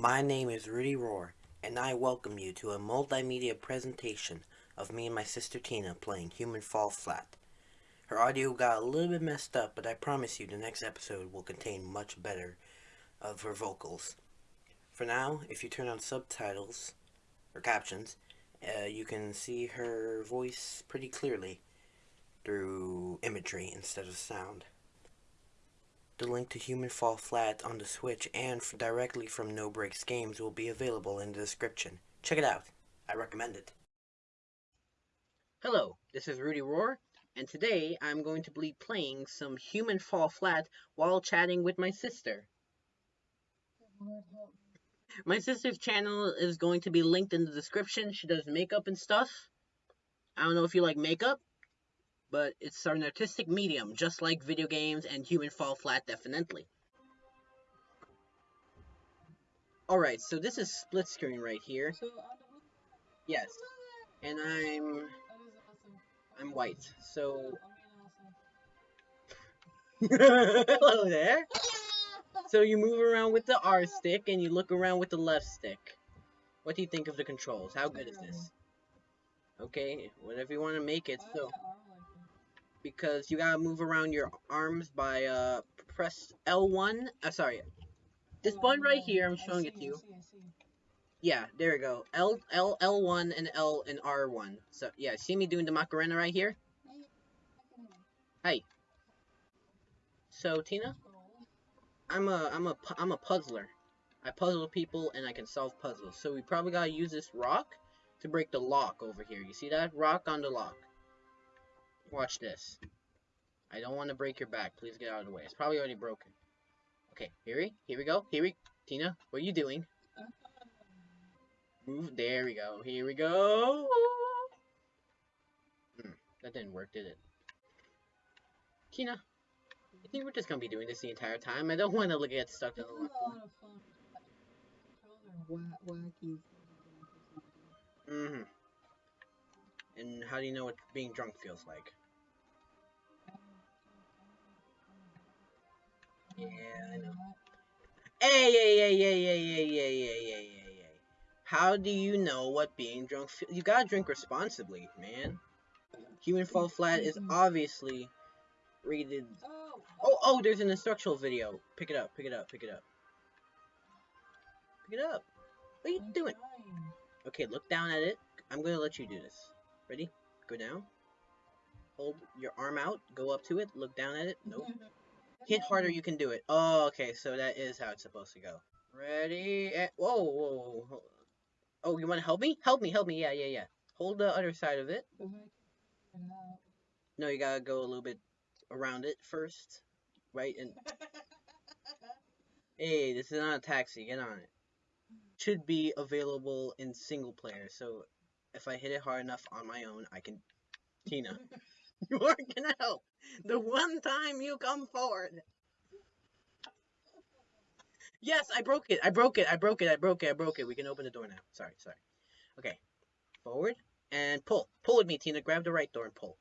My name is Rudy Roar, and I welcome you to a multimedia presentation of me and my sister Tina playing Human Fall Flat. Her audio got a little bit messed up, but I promise you the next episode will contain much better of her vocals. For now, if you turn on subtitles, or captions, uh, you can see her voice pretty clearly through imagery instead of sound. The link to Human Fall Flat on the Switch and directly from No Brakes Games will be available in the description. Check it out. I recommend it. Hello, this is Rudy Roar, and today I'm going to be playing some Human Fall Flat while chatting with my sister. My sister's channel is going to be linked in the description. She does makeup and stuff. I don't know if you like makeup, but it's an artistic medium, just like video games and Human Fall Flat definitely. Alright, so this is split screen right here. Yes. And I'm I'm white, so Hello there. So you move around with the R stick and you look around with the left stick. What do you think of the controls? How good is this? Okay, whatever you want to make it, so because you gotta move around your arms by uh press L1. Uh, sorry, this button right here. I'm showing it to you. Yeah, there we go. L L L1 and L and R1. So yeah, see me doing the Macarena right here. Hey. So Tina, I'm a I'm a I'm a puzzler. I puzzle people and I can solve puzzles. So we probably gotta use this rock to break the lock over here. You see that rock on the lock? Watch this. I don't want to break your back. Please get out of the way. It's probably already broken. Okay, here we, here we go. Here we, Tina, what are you doing? Move. There we go. Here we go. Hmm, that didn't work, did it? Tina, I think we're just gonna be doing this the entire time. I don't want to look get stuck in the. Mm-hmm. And how do you know what being drunk feels like? Yeah, I know. Hey, hey, hey, hey, hey, hey, hey, hey, hey, hey, hey. How do you know what being drunk feels? You gotta drink responsibly, man. Human Fall Flat is obviously rated. Oh, oh, there's an instructional video. Pick it up, pick it up, pick it up. Pick it up. What are you doing? Okay, look down at it. I'm gonna let you do this. Ready? Go down. Hold your arm out. Go up to it. Look down at it. Nope. Hit harder, you can do it. Oh, okay, so that is how it's supposed to go. Ready? And, whoa, whoa, whoa. Oh, you want to help me? Help me, help me. Yeah, yeah, yeah. Hold the other side of it. No, you gotta go a little bit around it first. Right? And Hey, this is not a taxi. Get on it. Should be available in single player, so if I hit it hard enough on my own, I can... Tina. You aren't gonna help. The one time you come forward. Yes, I broke it. I broke it. I broke it. I broke it. I broke it. We can open the door now. Sorry, sorry. Okay. Forward and pull. Pull with me, Tina. Grab the right door and pull.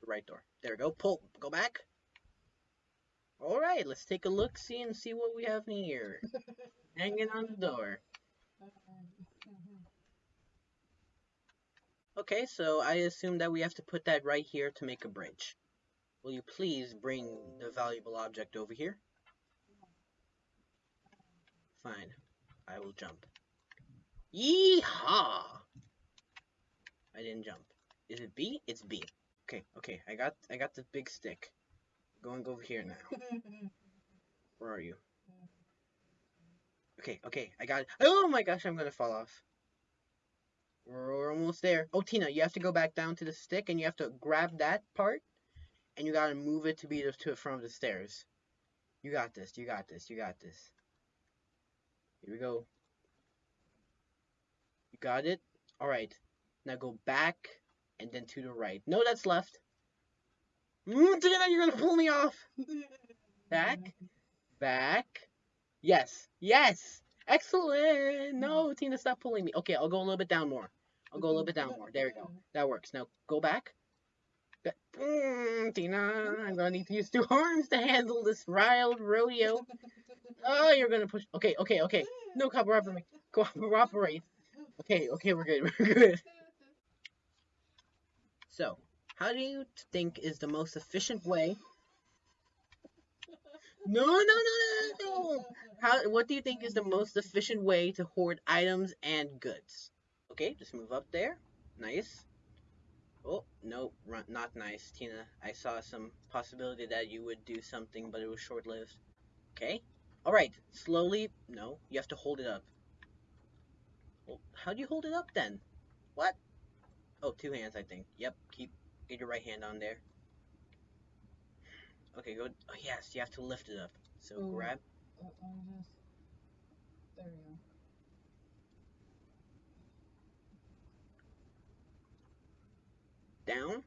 The right door. There we go. Pull. Go back. Alright, let's take a look, see, and see what we have in here. Hanging on the door. Okay, so I assume that we have to put that right here to make a bridge. Will you please bring the valuable object over here? Fine. I will jump. Yeehaw! I didn't jump. Is it B? It's B. Okay, okay. I got I got the big stick. Going over here now. Where are you? Okay, okay. I got it. Oh my gosh, I'm gonna fall off. We're almost there. Oh, Tina, you have to go back down to the stick, and you have to grab that part, and you gotta move it to be to the front of the stairs. You got this. You got this. You got this. Here we go. You got it? Alright. Now go back, and then to the right. No, that's left. Mm, Tina, you're gonna pull me off! Back. Back. Yes. Yes! Excellent! No, Tina, stop pulling me. Okay, I'll go a little bit down more. I'll go a little bit down more. There we go. That works. Now, go back. Mm, Tina, I'm gonna need to use two arms to handle this wild rodeo. Oh, you're gonna push. Okay, okay, okay. No, cooperate. Cooperate. Okay, okay, we're good. We're good. So, how do you think is the most efficient way? No, no, no, no, no. How? What do you think is the most efficient way to hoard items and goods? Okay, just move up there. Nice. Oh, no, run, not nice, Tina. I saw some possibility that you would do something, but it was short-lived. Okay. Alright, slowly. No, you have to hold it up. Well, how do you hold it up then? What? Oh, two hands, I think. Yep, keep get your right hand on there. Okay, go. Oh, yes, you have to lift it up. So Ooh. grab. Uh, let me just. There we go. down.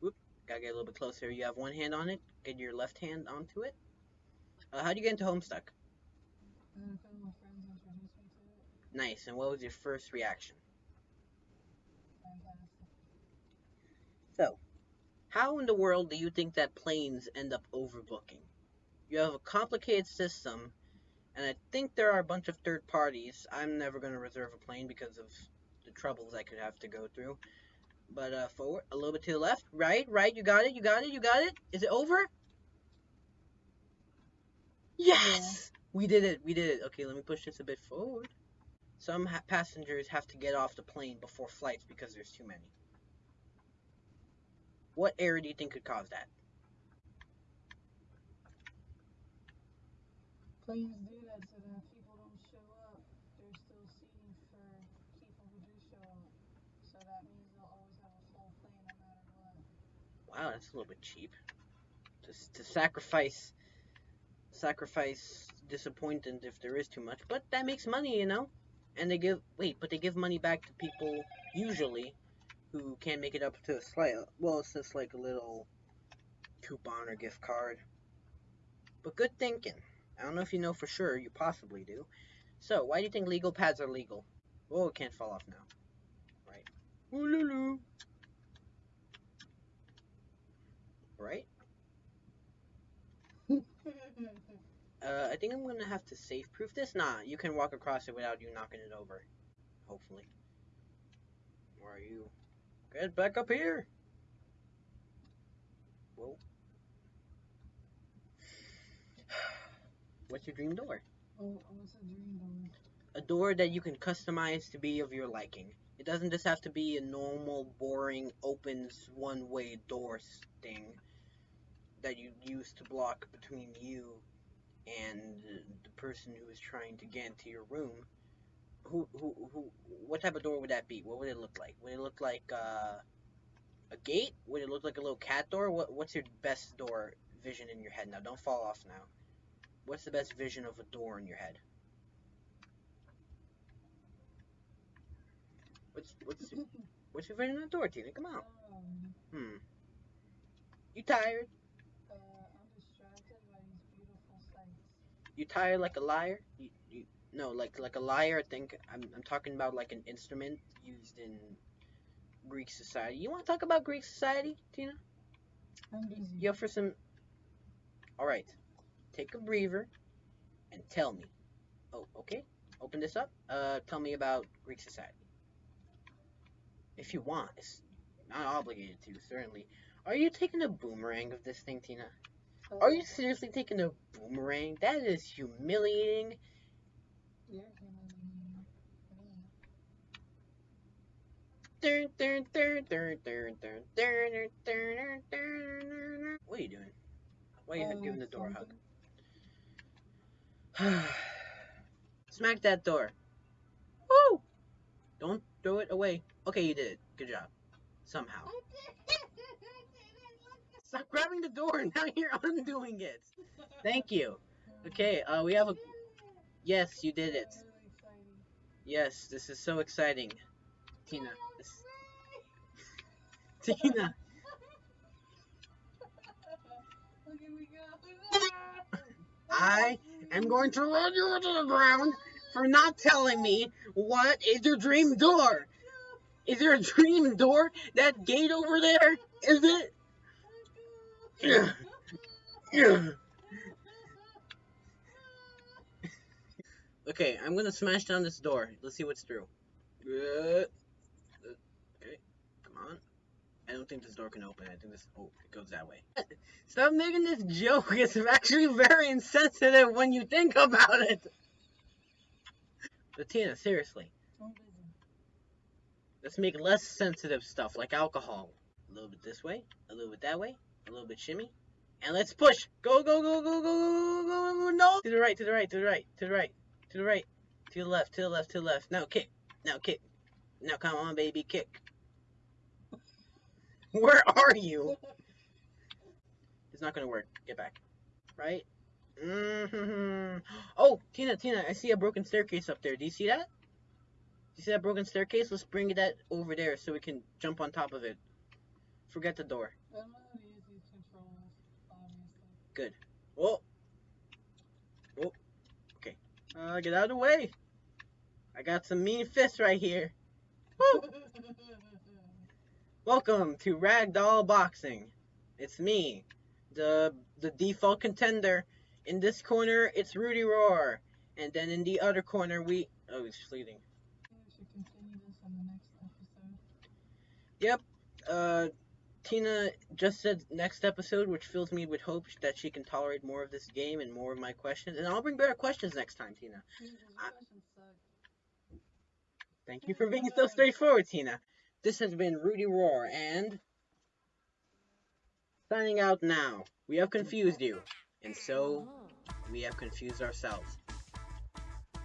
Whoop, gotta get a little bit closer. You have one hand on it. Get your left hand onto it. Uh, how do you get into Homestuck? And a couple of my friends introduced me to it. Nice. And what was your first reaction? Fantastic. So, how in the world do you think that planes end up overbooking? You have a complicated system, and I think there are a bunch of third parties. I'm never going to reserve a plane because of the troubles I could have to go through. But uh, forward, a little bit to the left, right, right. You got it, you got it, you got it. Is it over? Yes, we did it, we did it. Okay, let me push this a bit forward. Some ha- passengers have to get off the plane before flights because there's too many. What error do you think could cause that? Do that so that people don't show up, still seating for people who do show up. So that means they'll always have a full plane no matter what. Wow, that's a little bit cheap. To, s- to sacrifice, sacrifice disappointment if there is too much, but that makes money, you know. And they give wait, but they give money back to people usually who can't make it up to a slight. Well, it's just like a little coupon or gift card. But good thinking. I don't know if you know for sure. You possibly do. So, why do you think legal pads are legal? Oh, it can't fall off now. Right. Ooh. Right? Uh, I think I'm gonna have to safe proof this. Nah, you can walk across it without you knocking it over. Hopefully. Where are you? Get back up here! Whoa. What's your dream door? oh, what's a dream door? A door that you can customize to be of your liking. It doesn't just have to be a normal, boring, opens one way door thing that you use to block between you and the person who is trying to get into your room. Who, who, who, what type of door would that be? What would it look like? Would it look like uh, a gate? Would it look like a little cat door? What, what's your best door vision in your head now? Don't fall off now. What's the best vision of a door in your head? What's what's your, what's your vision of a door, Tina? Come on. Um, Hmm. You tired? uh, I'm distracted by these beautiful sights. You tired like a liar? You, you no, like like a lyre. I think I'm I'm talking about like an instrument used in Greek society. You want to talk about Greek society, Tina? I'm busy. You up for some? All right take a breather, and tell me. Oh, okay. Open this up. Uh, tell me about Greek society. If you want. It's not obligated to, certainly. Are you taking a boomerang of this thing, Tina? Are you seriously taking a boomerang? That is humiliating. What are you doing? Why are you um, giving the door a hug? Smack that door. Woo! Don't throw it away. Okay, you did it. Good job. Somehow. Stop grabbing the door. Now you're undoing it. Thank you. Okay, uh, we have a. Yes, you did it. Yes, this is so exciting. Tina. This... Tina. I am going to run you into the ground for not telling me what is your dream door. Is there a dream door? That gate over there? Is it? Yeah. Yeah. Okay, I'm gonna smash down this door. Let's see what's through. Uh, Okay, come on. I don't think this door can open. I think this. Oh, it goes that way. Stop making this joke. It's actually very insensitive when you think about it. But Tina, seriously, let's make less sensitive stuff like alcohol. A little bit this way, a little bit that way, a little bit shimmy, and let's push. Go, go, go, go, go, go, go, go, no! To the right, to the right, to the right, to the right, to the right, to the left, to the left, to the left. Now kick, now kick, now come on, baby, kick. Where are you? It's not gonna work. Get back. Right? hmm Oh, Tina, Tina, I see a broken staircase up there. Do you see that? Do you see that broken staircase? Let's bring that over there so we can jump on top of it. Forget the door. I don't know to use these controls, obviously. Oh. Oh. Okay. Uh, get out of the way. I got some mean fists right here. Woo! Welcome to Ragdoll Boxing. It's me, the the default contender. In this corner, it's Rudy Roar, and then in the other corner, we oh, he's fleeting. we should continue this on the next episode. Uh, Tina just said next episode, which fills me with hope that she can tolerate more of this game and more of my questions, and I'll bring better questions next time, Tina. I-. Thank you for being so straightforward, Tina. This has been Rudy Roar, and signing out now. We have confused you, and so we have confused ourselves.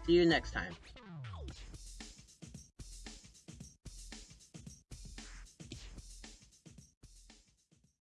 See you next time.